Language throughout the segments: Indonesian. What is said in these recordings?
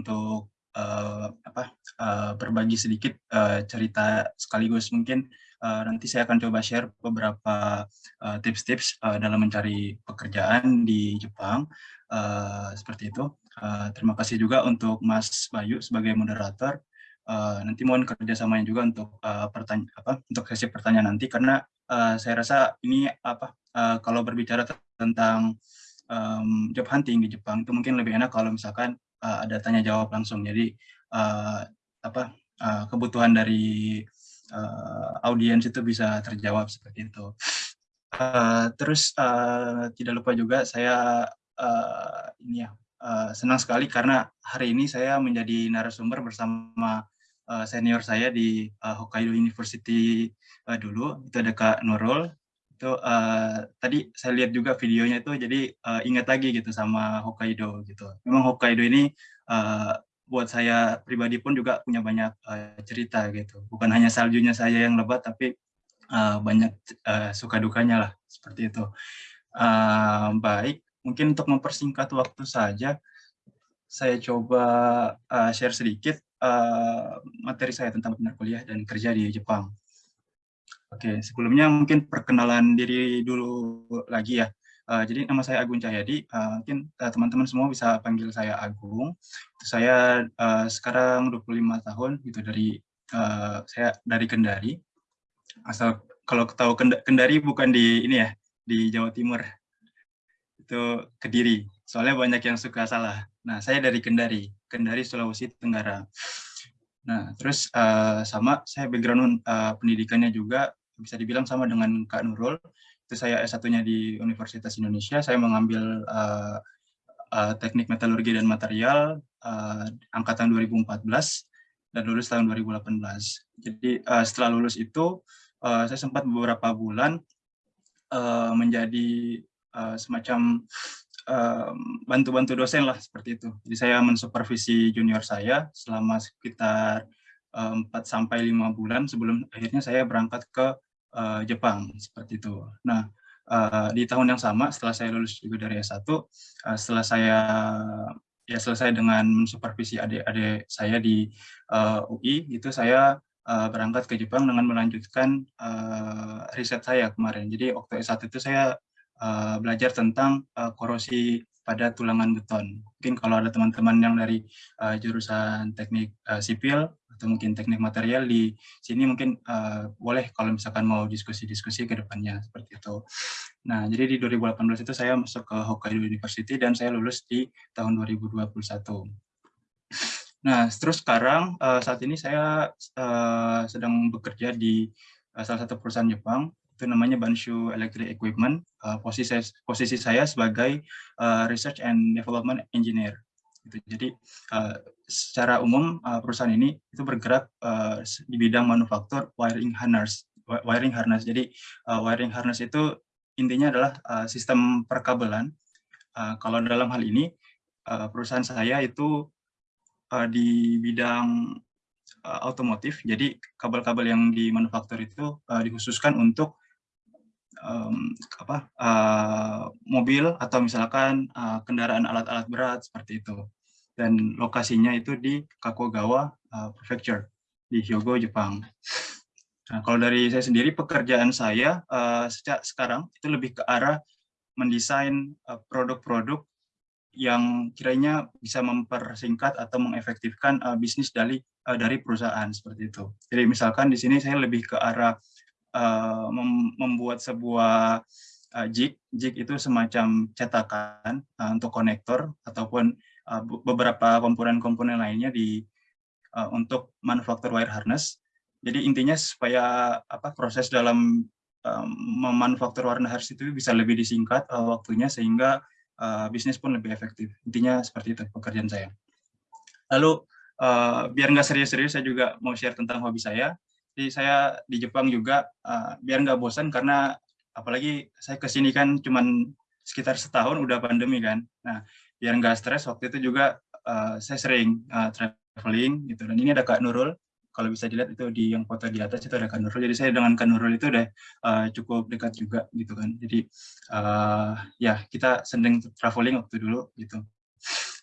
untuk uh, apa uh, berbagi sedikit uh, cerita sekaligus mungkin uh, nanti saya akan coba share beberapa tips-tips uh, uh, dalam mencari pekerjaan di Jepang uh, seperti itu. Uh, terima kasih juga untuk Mas Bayu sebagai moderator. Uh, nanti mohon kerjasamanya juga untuk uh, pertanyaan apa untuk sesi pertanyaan nanti karena uh, saya rasa ini apa uh, kalau berbicara tentang um, job hunting di Jepang itu mungkin lebih enak kalau misalkan uh, ada tanya jawab langsung. Jadi uh, apa uh, kebutuhan dari uh, audiens itu bisa terjawab seperti itu. Uh, terus uh, tidak lupa juga saya uh, ini ya uh, senang sekali karena hari ini saya menjadi narasumber bersama senior saya di Hokkaido University dulu itu ada Kak Nurul itu uh, tadi saya lihat juga videonya itu jadi uh, ingat lagi gitu sama Hokkaido gitu. Memang Hokkaido ini uh, buat saya pribadi pun juga punya banyak uh, cerita gitu. Bukan hanya saljunya saya yang lebat tapi uh, banyak uh, suka dukanya lah seperti itu. Uh, baik, mungkin untuk mempersingkat waktu saja saya coba uh, share sedikit uh, materi saya tentang benar kuliah dan kerja di Jepang. Oke, sebelumnya mungkin perkenalan diri dulu lagi ya. Uh, jadi nama saya Agung Cahyadi, uh, mungkin eh, teman-teman uh, semua bisa panggil saya Agung. Saya uh, sekarang 25 tahun, gitu dari uh, saya dari Kendari. Asal kalau tahu Kendari bukan di ini ya, di Jawa Timur. Itu Kediri. Soalnya banyak yang suka salah. Nah, saya dari Kendari, Kendari Sulawesi Tenggara. Nah, terus uh, sama saya background uh, pendidikannya juga bisa dibilang sama dengan Kak Nurul. Itu saya S1-nya di Universitas Indonesia. Saya mengambil uh, uh, teknik metalurgi dan material uh, angkatan 2014 dan lulus tahun 2018. Jadi uh, setelah lulus itu uh, saya sempat beberapa bulan uh, menjadi uh, semacam bantu-bantu dosen lah seperti itu. Jadi saya mensupervisi junior saya selama sekitar 4 sampai 5 bulan sebelum akhirnya saya berangkat ke uh, Jepang seperti itu. Nah, uh, di tahun yang sama setelah saya lulus juga dari S1, uh, eh, setelah saya ya selesai dengan mensupervisi adik-adik saya di UI, itu saya berangkat ke Jepang dengan melanjutkan riset saya kemarin. Jadi waktu S1 itu saya uh, belajar tentang uh, korosi pada tulangan beton. Mungkin kalau ada teman-teman yang dari uh, jurusan teknik uh, sipil atau mungkin teknik material di sini mungkin uh, boleh kalau misalkan mau diskusi-diskusi ke depannya seperti itu. Nah, jadi di 2018 itu saya masuk ke Hokkaido University dan saya lulus di tahun 2021. Nah, terus sekarang uh, saat ini saya uh, sedang bekerja di uh, salah satu perusahaan Jepang itu namanya Banshu Electric Equipment. Uh, posisi posisi saya sebagai uh, Research and Development Engineer. Gitu. Jadi uh, secara umum uh, perusahaan ini itu bergerak uh, di bidang manufaktur wiring harness. Wiring harness. Jadi uh, wiring harness itu intinya adalah uh, sistem perkabelan. Uh, kalau dalam hal ini uh, perusahaan saya itu uh, di bidang otomotif. Jadi kabel-kabel yang dimanufaktur itu uh, dikhususkan untuk um, apa uh, mobil atau misalkan uh, kendaraan alat-alat berat seperti itu dan lokasinya itu di Kakogawa uh, Prefecture di Hyogo Jepang. Nah, kalau dari saya sendiri pekerjaan saya uh, sejak sekarang itu lebih ke arah mendesain produk-produk uh, yang kiranya bisa mempersingkat atau mengefektifkan uh, bisnis dari uh, dari perusahaan seperti itu. Jadi misalkan di sini saya lebih ke arah mem membuat sebuah uh, jig. Jig itu semacam cetakan uh, untuk konektor ataupun beberapa komponen-komponen lainnya di untuk manufaktur wire harness. Jadi intinya supaya apa proses dalam memanufaktur wire harness itu bisa lebih disingkat waktunya sehingga bisnis pun lebih efektif. Intinya seperti itu pekerjaan saya. Lalu uh, biar nggak serius-serius saya juga mau share tentang hobi saya. Jadi saya di Jepang juga uh, biar nggak bosan karena apalagi saya ke sini kan cuman sekitar setahun udah pandemi kan. Nah biar nggak stres waktu itu juga uh, saya sering uh, traveling gitu. Dan ini ada Kak Nurul. Kalau bisa dilihat itu di yang foto di atas itu ada Kak Nurul. Jadi saya dengan Kak Nurul itu udah uh, cukup dekat juga gitu kan. Jadi uh, ya kita sering traveling waktu dulu gitu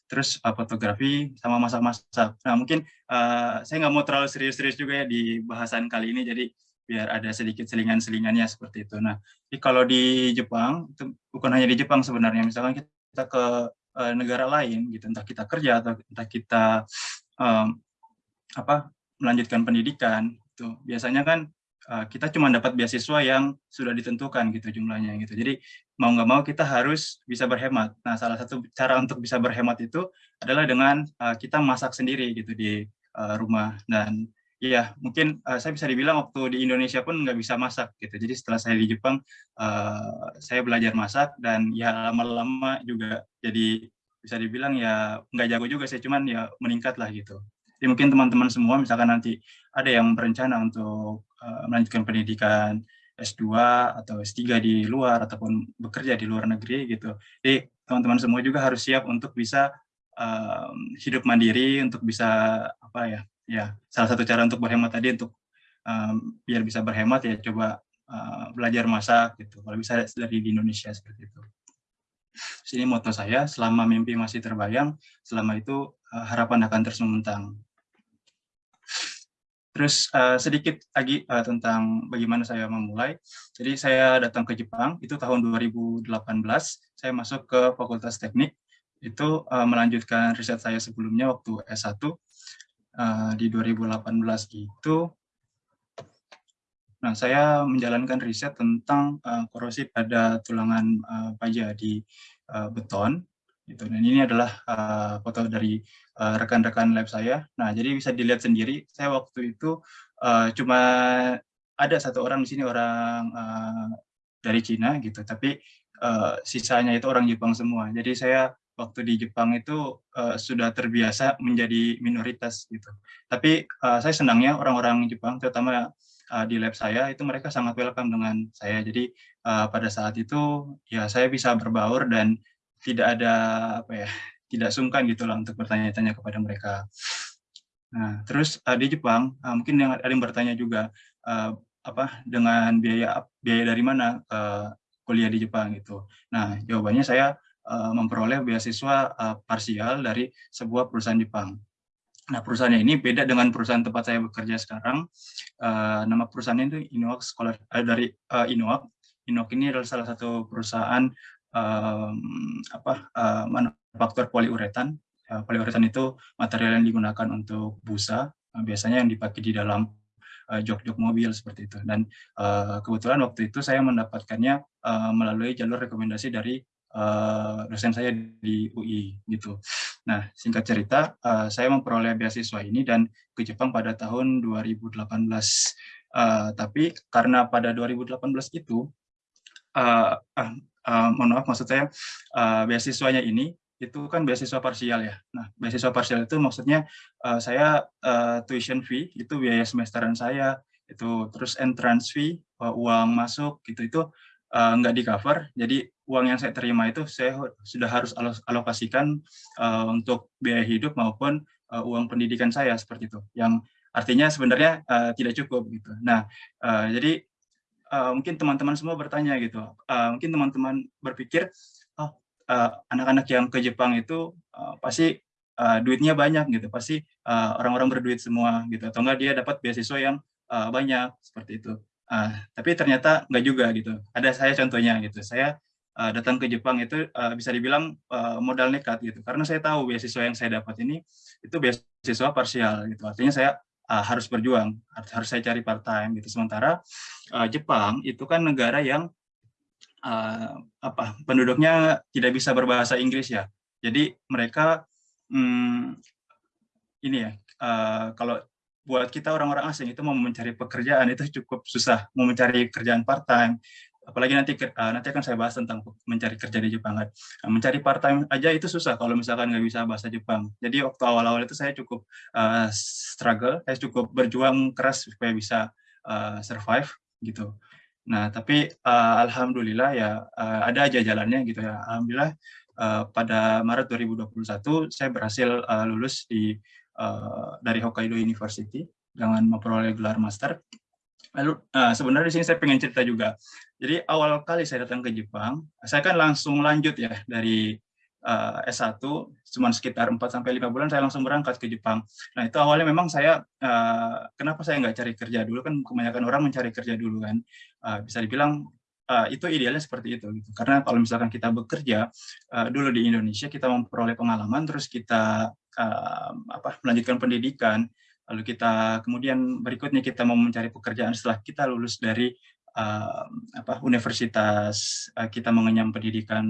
terus uh, fotografi sama masak-masak. Nah mungkin uh, saya nggak mau terlalu serius-serius juga ya di bahasan kali ini, jadi biar ada sedikit selingan-selingannya seperti itu. Nah, jadi kalau di Jepang, itu bukan hanya di Jepang sebenarnya, misalkan kita ke uh, negara lain, gitu, entah kita kerja atau entah kita um, apa melanjutkan pendidikan, itu biasanya kan uh, kita cuma dapat beasiswa yang sudah ditentukan gitu jumlahnya gitu. Jadi mau nggak mau kita harus bisa berhemat. Nah, salah satu cara untuk bisa berhemat itu adalah dengan uh, kita masak sendiri gitu di uh, rumah. Dan iya, mungkin uh, saya bisa dibilang waktu di Indonesia pun nggak bisa masak gitu. Jadi setelah saya di Jepang, uh, saya belajar masak dan ya lama-lama juga jadi bisa dibilang ya nggak jago juga sih, cuman ya meningkat lah gitu. Jadi mungkin teman-teman semua misalkan nanti ada yang berencana untuk uh, melanjutkan pendidikan S2 atau S3 di luar ataupun bekerja di luar negeri gitu. Jadi teman-teman semua juga harus siap untuk bisa um, hidup mandiri, untuk bisa apa ya, ya salah satu cara untuk berhemat tadi untuk um, biar bisa berhemat ya coba uh, belajar masak gitu. Kalau bisa dari di Indonesia seperti itu. Sini moto saya, selama mimpi masih terbayang, selama itu harapan akan terus membentang. Terus uh, sedikit lagi uh, tentang bagaimana saya memulai. Jadi saya datang ke Jepang, itu tahun 2018, saya masuk ke Fakultas Teknik, itu uh, melanjutkan riset saya sebelumnya waktu S1 uh, di 2018 itu. Nah, saya menjalankan riset tentang uh, korosi pada tulangan uh, baja di uh, beton. Gitu. Dan ini adalah uh, foto dari Eh, rekan-rekan uh, lab saya. Nah, jadi bisa dilihat sendiri, saya waktu itu uh, cuma ada satu orang di sini orang uh, dari Cina gitu, tapi uh, sisanya itu orang Jepang semua. Jadi saya waktu di Jepang itu uh, sudah terbiasa menjadi minoritas gitu. Tapi uh, saya senangnya orang-orang Jepang, terutama uh, di lab saya itu mereka sangat welcome dengan saya. Jadi uh, pada saat itu ya saya bisa berbaur dan tidak ada apa ya tidak sungkan gitu lah untuk bertanya-tanya kepada mereka. Nah, terus uh, di Jepang uh, mungkin yang ada yang bertanya juga uh, apa dengan biaya biaya dari mana kuliah di Jepang gitu. Nah, jawabannya saya memperoleh beasiswa parsial dari sebuah perusahaan Jepang. Nah, perusahaannya ini beda dengan perusahaan tempat saya bekerja sekarang. Nama perusahaannya itu Inoak Scholar dari uh. Inoak ini adalah salah satu perusahaan um, apa uh, faktor poliuretan. Ya, poliuretan itu material yang digunakan untuk busa, eh, biasanya yang dipakai di dalam eh, jok-jok mobil seperti itu. Dan kebetulan waktu itu saya mendapatkannya melalui jalur rekomendasi dari uh, dosen saya di UI gitu. Nah, singkat cerita, saya memperoleh beasiswa ini dan ke Jepang pada tahun 2018. Uh, tapi karena pada 2018 itu, uh, uh, uh, mohon maaf maksud saya, uh, beasiswanya ini itu kan beasiswa parsial ya. Nah, beasiswa parsial itu maksudnya uh, saya uh, tuition fee itu biaya semesteran saya itu terus entrance fee uh, uang masuk gitu itu uh, nggak di cover. Jadi uang yang saya terima itu saya sudah harus alokasikan uh, untuk biaya hidup maupun uh, uang pendidikan saya seperti itu. Yang artinya sebenarnya uh, tidak cukup gitu. Nah, uh, jadi uh, mungkin teman-teman semua bertanya gitu. Uh, mungkin teman-teman berpikir Eh, anak-anak uh, yang ke Jepang itu uh, pasti uh, duitnya banyak gitu, pasti orang-orang uh, berduit semua gitu, atau enggak dia dapat beasiswa yang uh, banyak seperti itu. Uh, tapi ternyata enggak juga gitu. Ada saya contohnya gitu, saya uh, datang ke Jepang itu uh, bisa dibilang uh, modal nekat gitu, karena saya tahu beasiswa yang saya dapat ini itu beasiswa parsial gitu, artinya saya uh, harus berjuang, harus, harus saya cari part time gitu. Sementara uh, Jepang itu kan negara yang uh, apa penduduknya tidak bisa berbahasa Inggris ya. Jadi mereka hmm, ini ya uh, kalau buat kita orang-orang asing itu mau mencari pekerjaan itu cukup susah, mau mencari kerjaan part time, apalagi nanti uh, nanti akan saya bahas tentang mencari kerja di Jepang kan. Nah, mencari part time aja itu susah kalau misalkan nggak bisa bahasa Jepang. Jadi waktu awal-awal itu saya cukup uh, struggle, saya cukup berjuang keras supaya bisa uh, survive gitu. Nah, tapi uh, alhamdulillah ya uh, ada aja jalannya gitu ya. Alhamdulillah uh, pada Maret 2021 saya berhasil uh, lulus di uh, dari Hokkaido University dengan memperoleh gelar master. Lalu uh, sebenarnya di sini saya pengen cerita juga. Jadi awal kali saya datang ke Jepang, saya kan langsung lanjut ya dari uh, S1 cuma sekitar 4 sampai 5 bulan saya langsung berangkat ke Jepang. Nah, itu awalnya memang saya uh, kenapa saya nggak cari kerja dulu kan kebanyakan orang mencari kerja dulu kan. Uh, bisa dibilang uh, itu idealnya seperti itu gitu. Karena kalau misalkan kita bekerja uh, dulu di Indonesia kita memperoleh pengalaman terus kita uh, apa melanjutkan pendidikan lalu kita kemudian berikutnya kita mau mencari pekerjaan setelah kita lulus dari uh, apa universitas uh, kita mengenyam pendidikan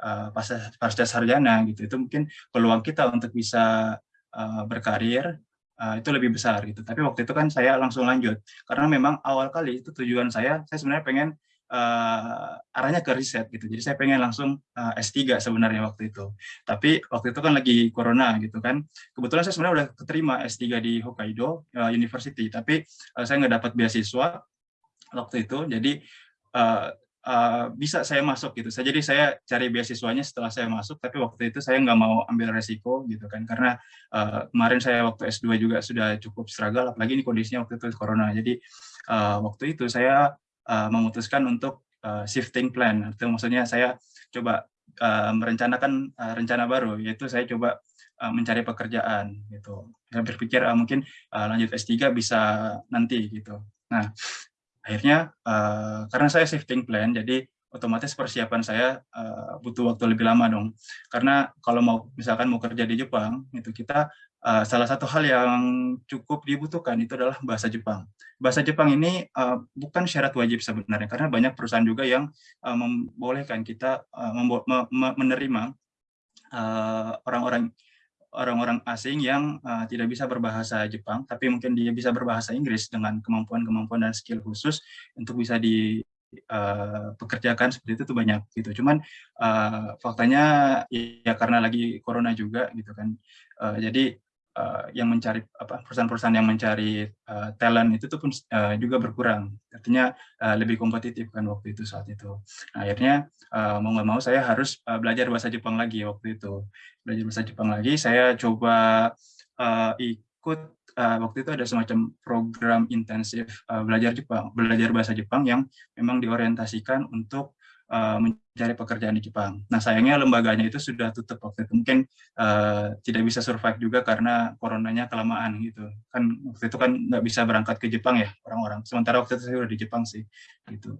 uh, pasca, pasca sarjana gitu. Itu mungkin peluang kita untuk bisa uh, berkarir uh, itu lebih besar gitu. Tapi waktu itu kan saya langsung lanjut. Karena memang awal kali itu tujuan saya saya sebenarnya pengen uh, arahnya ke riset gitu. Jadi saya pengen langsung uh, eh, S3 sebenarnya waktu itu. Tapi waktu itu kan lagi corona gitu kan. Kebetulan saya sebenarnya udah keterima S3 di Hokkaido uh, University, tapi uh, saya nggak dapat beasiswa waktu itu. Jadi uh, uh, bisa saya masuk gitu. Saya jadi saya cari beasiswanya setelah saya masuk, tapi waktu itu saya nggak mau ambil resiko gitu kan, karena uh, kemarin saya waktu S2 juga sudah cukup struggle, apalagi ini kondisinya waktu itu corona. Jadi uh, waktu itu saya uh, memutuskan untuk uh, shifting plan. Itu maksudnya saya coba uh, merencanakan uh, rencana baru, yaitu saya coba uh, mencari pekerjaan. Gitu. Saya berpikir uh, mungkin uh, lanjut S3 bisa nanti. gitu. Nah, akhirnya uh, karena saya shifting plan, jadi otomatis persiapan saya uh, butuh waktu lebih lama dong. Karena kalau mau misalkan mau kerja di Jepang, itu kita uh, salah satu hal yang cukup dibutuhkan itu adalah bahasa Jepang. Bahasa Jepang ini uh, bukan syarat wajib sebenarnya, karena banyak perusahaan juga yang uh, membolehkan kita uh, menerima orang-orang uh, orang-orang asing yang uh, tidak bisa berbahasa Jepang, tapi mungkin dia bisa berbahasa Inggris dengan kemampuan-kemampuan dan skill khusus untuk bisa di uh, seperti itu tuh banyak gitu. Cuman uh, faktanya ya karena lagi corona juga gitu kan. Uh, jadi uh, yang mencari apa perusahaan-perusahaan yang mencari uh, talent itu tuh pun uh, juga berkurang artinya uh, lebih kompetitif kan waktu itu saat itu nah, akhirnya uh, mau nggak mau saya harus uh, belajar bahasa Jepang lagi waktu itu belajar bahasa Jepang lagi saya coba uh, ikut uh, waktu itu ada semacam program intensif uh, belajar Jepang belajar bahasa Jepang yang memang diorientasikan untuk uh, mencari pekerjaan di Jepang. Nah sayangnya lembaganya itu sudah tutup waktu itu. Mungkin uh, tidak bisa survive juga karena coronanya kelamaan gitu. Kan waktu itu kan nggak bisa berangkat ke Jepang ya orang-orang. Sementara waktu itu saya udah di Jepang sih gitu.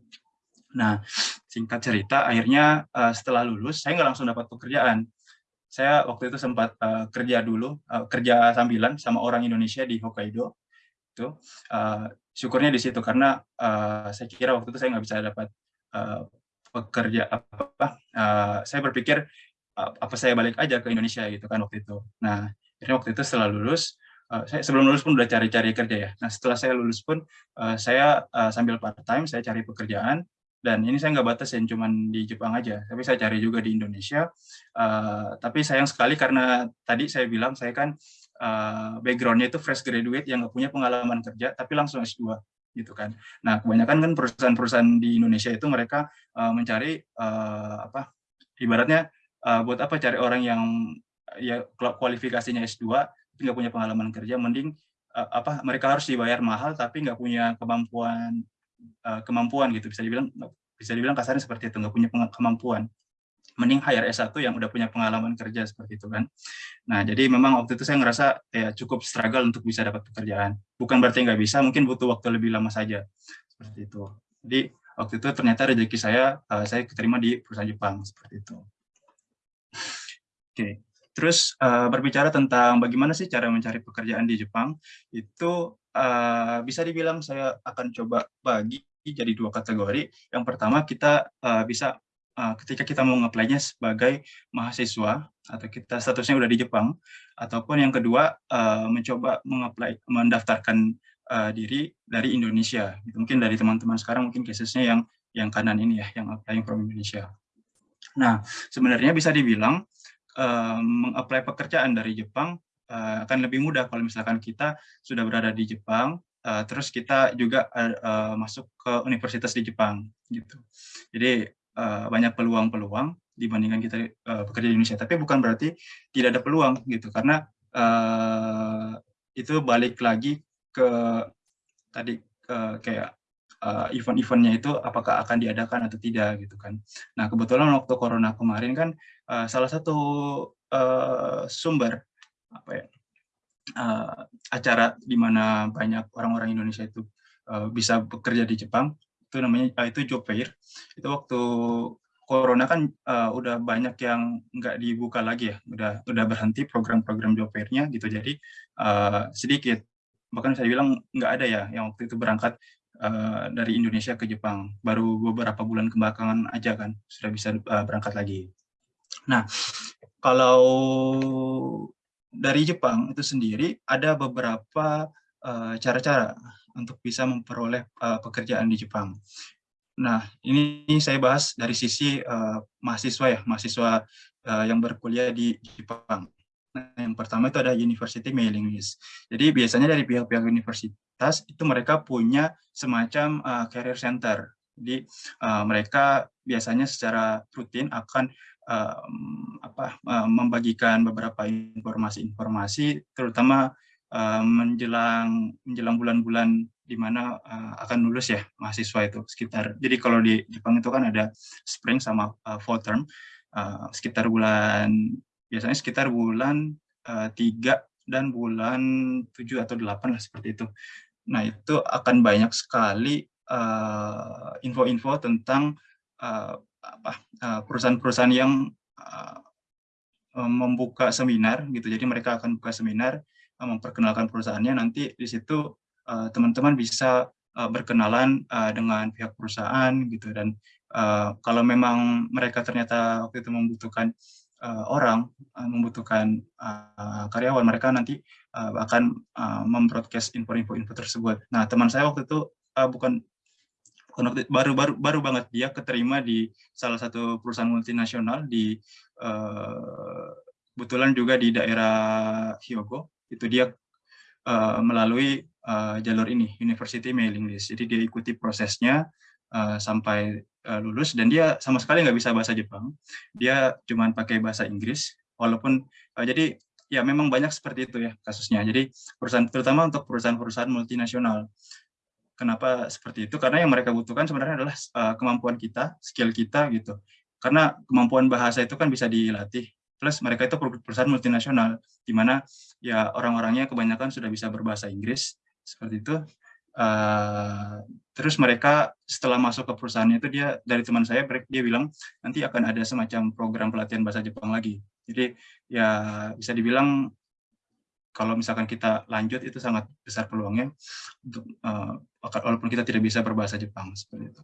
Nah singkat cerita akhirnya uh, setelah lulus saya nggak langsung dapat pekerjaan. Saya waktu itu sempat uh, kerja dulu, uh, kerja sambilan sama orang Indonesia di Hokkaido. Itu uh, syukurnya di situ karena uh, saya kira waktu itu saya nggak bisa dapat uh, pekerja apa uh, saya berpikir uh, apa saya balik aja ke Indonesia gitu kan waktu itu. Nah akhirnya waktu itu setelah lulus saya sebelum lulus pun udah cari-cari kerja ya. Nah setelah saya lulus pun saya sambil part time saya cari pekerjaan dan ini saya nggak batasin cuman di Jepang aja tapi saya cari juga di Indonesia uh, tapi sayang sekali karena tadi saya bilang saya kan uh, backgroundnya itu fresh graduate yang nggak punya pengalaman kerja tapi langsung S2 gitu kan. Nah, kebanyakan kan perusahaan-perusahaan di Indonesia itu mereka uh, mencari uh, apa ibaratnya uh, buat apa cari orang yang ya kualifikasinya S2 tapi nggak punya pengalaman kerja mending apa mereka harus dibayar mahal tapi nggak punya kemampuan uh, kemampuan gitu bisa dibilang bisa dibilang kasarnya seperti itu nggak punya kemampuan mending hire S1 yang udah punya pengalaman kerja seperti itu kan. Nah, jadi memang waktu itu saya ngerasa ya cukup struggle untuk bisa dapat pekerjaan. Bukan berarti nggak bisa, mungkin butuh waktu lebih lama saja. Seperti itu. Jadi waktu itu ternyata rezeki saya, uh, saya keterima di perusahaan Jepang, seperti itu. Oke, terus uh, berbicara tentang bagaimana sih cara mencari pekerjaan di Jepang, itu uh, bisa dibilang saya akan coba bagi jadi dua kategori. Yang pertama kita uh, bisa uh, ketika kita mau nge sebagai mahasiswa atau kita statusnya udah di Jepang ataupun yang kedua uh, mencoba mengapply mendaftarkan uh, diri dari Indonesia gitu. mungkin dari teman-teman sekarang mungkin cases-nya yang yang kanan ini ya yang applying from Indonesia nah sebenarnya bisa dibilang uh, mengapply pekerjaan dari Jepang uh, akan lebih mudah kalau misalkan kita sudah berada di Jepang uh, terus kita juga uh, masuk ke universitas di Jepang gitu jadi uh, banyak peluang-peluang dibandingkan kita uh, bekerja di Indonesia. Tapi bukan berarti tidak ada peluang gitu, karena uh, itu balik lagi ke tadi uh, kayak event-eventnya itu apakah akan diadakan atau tidak gitu kan. Nah kebetulan waktu corona kemarin kan salah satu sumber apa ya acara di mana banyak orang-orang Indonesia itu bisa bekerja di Jepang itu namanya itu job fair itu waktu corona kan uh, udah banyak yang nggak dibuka lagi ya, udah udah berhenti program-program job fair-nya gitu. Jadi uh, sedikit, bahkan saya bilang nggak ada ya yang waktu itu berangkat uh, dari Indonesia ke Jepang. Baru beberapa bulan kebelakangan aja kan sudah bisa uh, berangkat lagi. Nah, kalau dari Jepang itu sendiri ada beberapa cara-cara uh, untuk bisa memperoleh uh, pekerjaan di Jepang. Nah, ini saya bahas dari sisi uh, mahasiswa ya, mahasiswa uh, yang berkuliah di Jepang. Nah, yang pertama itu ada University Mailing List. Jadi biasanya dari pihak-pihak universitas itu mereka punya semacam uh, career center. Jadi uh, mereka biasanya secara rutin akan uh, apa, uh, membagikan beberapa informasi-informasi, terutama uh, menjelang menjelang bulan-bulan di mana uh, akan lulus ya mahasiswa itu sekitar. Jadi kalau di Jepang itu kan ada spring sama uh, fall term uh, sekitar bulan biasanya sekitar bulan 3 dan bulan 7 atau 8 lah seperti itu. Nah, itu akan banyak sekali info-info uh, tentang uh, perusahaan-perusahaan uh, yang uh, membuka seminar gitu. Jadi mereka akan buka seminar memperkenalkan perusahaannya nanti di situ Eh, teman-teman bisa berkenalan dengan pihak perusahaan gitu dan kalau memang mereka ternyata waktu itu membutuhkan uh, orang uh, membutuhkan uh, karyawan mereka nanti akan membroadcast info-info tersebut. Nah teman saya waktu itu bukan baru baru baru banget dia keterima di salah satu perusahaan multinasional di uh, kebetulan juga di daerah Hyogo itu dia uh, melalui uh, jalur ini, University Mailing List. Jadi dia ikuti prosesnya uh, sampai uh, lulus dan dia sama sekali nggak bisa bahasa Jepang. Dia cuma pakai bahasa Inggris, walaupun uh, jadi ya memang banyak seperti itu ya kasusnya. Jadi perusahaan terutama untuk perusahaan-perusahaan multinasional. Kenapa seperti itu? Karena yang mereka butuhkan sebenarnya adalah uh, kemampuan kita, skill kita gitu. Karena kemampuan bahasa itu kan bisa dilatih plus mereka itu perusahaan multinasional di mana ya orang-orangnya kebanyakan sudah bisa berbahasa Inggris seperti itu. Uh, terus mereka setelah masuk ke perusahaannya itu dia dari teman saya dia bilang nanti akan ada semacam program pelatihan bahasa Jepang lagi. Jadi ya bisa dibilang kalau misalkan kita lanjut itu sangat besar peluangnya untuk uh, walaupun kita tidak bisa berbahasa Jepang seperti itu.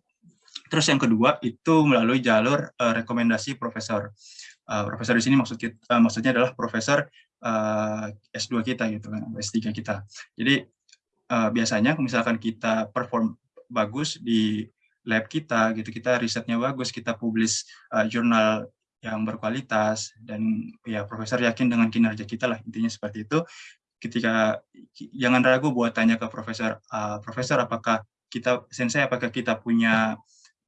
Terus yang kedua itu melalui jalur uh, rekomendasi profesor. Uh, profesor di sini maksud kita, uh, maksudnya adalah profesor uh, S2 kita gitu kan, S3 kita. Jadi uh, biasanya misalkan kita perform bagus di lab kita gitu kita risetnya bagus kita publish uh, jurnal yang berkualitas dan ya profesor yakin dengan kinerja kita lah intinya seperti itu. Ketika jangan ragu buat tanya ke profesor uh, profesor apakah kita sensei apakah kita punya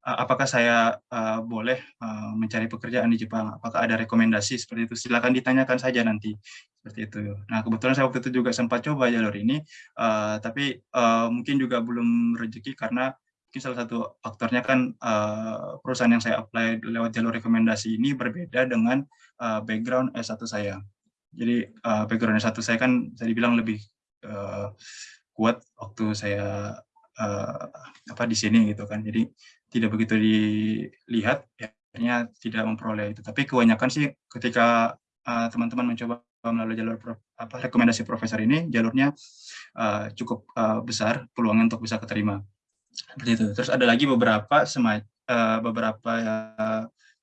uh, apakah saya uh, boleh uh, mencari pekerjaan di Jepang? Apakah ada rekomendasi? Seperti itu. Silakan ditanyakan saja nanti. Seperti itu. Nah kebetulan saya waktu itu juga sempat coba jalur ini, uh, tapi uh, mungkin juga belum rezeki karena mungkin salah satu faktornya kan uh, perusahaan yang saya apply lewat jalur rekomendasi ini berbeda dengan uh, background S1 saya. Jadi uh, background S1 saya kan saya dibilang lebih uh, kuat waktu saya uh, apa di sini gitu kan. Jadi tidak begitu dilihat, akhirnya tidak memperoleh itu. Tapi kebanyakan sih ketika teman-teman uh, mencoba melalui jalur apa rekomendasi profesor ini jalurnya uh, cukup uh, besar peluangnya untuk bisa keterima seperti itu. Terus ada lagi beberapa semai uh, beberapa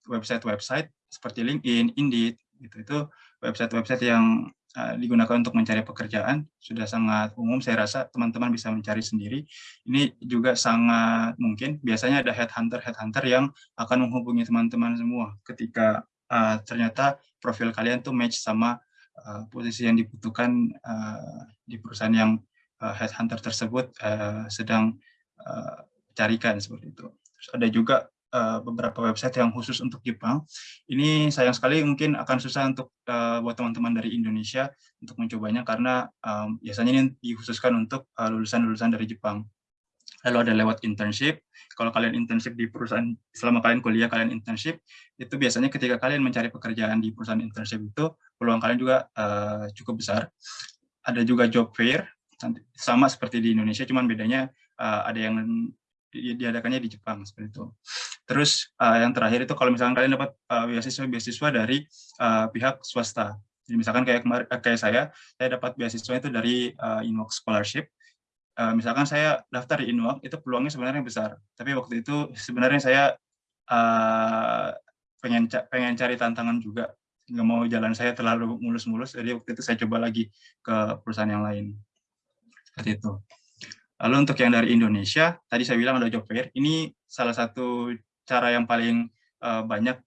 website-website uh, seperti LinkedIn, Indeed gitu. Itu website-website yang uh, digunakan untuk mencari pekerjaan sudah sangat umum. Saya rasa teman-teman bisa mencari sendiri. Ini juga sangat mungkin. Biasanya ada headhunter headhunter yang akan menghubungi teman-teman semua ketika uh, ternyata profil kalian tuh match sama uh, posisi yang dibutuhkan uh, di perusahaan yang uh, headhunter tersebut uh, sedang uh, carikan seperti itu. Terus ada juga uh, beberapa website yang khusus untuk Jepang. Ini sayang sekali mungkin akan susah untuk uh, buat teman-teman dari Indonesia untuk mencobanya karena um, biasanya ini dikhususkan untuk lulusan-lulusan uh, dari Jepang. lalu ada lewat internship. Kalau kalian internship di perusahaan, selama kalian kuliah kalian internship, itu biasanya ketika kalian mencari pekerjaan di perusahaan internship itu, peluang kalian juga uh, cukup besar. Ada juga job fair, sama seperti di Indonesia, cuman bedanya uh, ada yang diadakannya di Jepang seperti itu. Terus uh, yang terakhir itu kalau misalkan kalian dapat uh, beasiswa beasiswa dari uh, pihak swasta. Jadi misalkan kayak kayak saya, saya dapat beasiswa itu dari uh, Inwalk Scholarship uh, misalkan saya daftar di Inwalk, itu peluangnya sebenarnya besar. Tapi waktu itu sebenarnya saya uh, pengen pengen cari tantangan juga. Nggak mau jalan saya terlalu mulus-mulus, jadi waktu itu saya coba lagi ke perusahaan yang lain. Seperti itu. Lalu untuk yang dari Indonesia, tadi saya bilang ada job fair. Ini salah satu cara yang paling uh, banyak,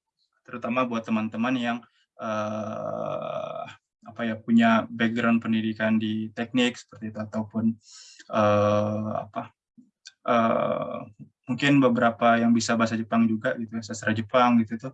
terutama buat teman-teman yang uh, apa ya punya background pendidikan di teknik seperti itu ataupun uh, apa uh, mungkin beberapa yang bisa bahasa Jepang juga gitu sastra Jepang gitu tuh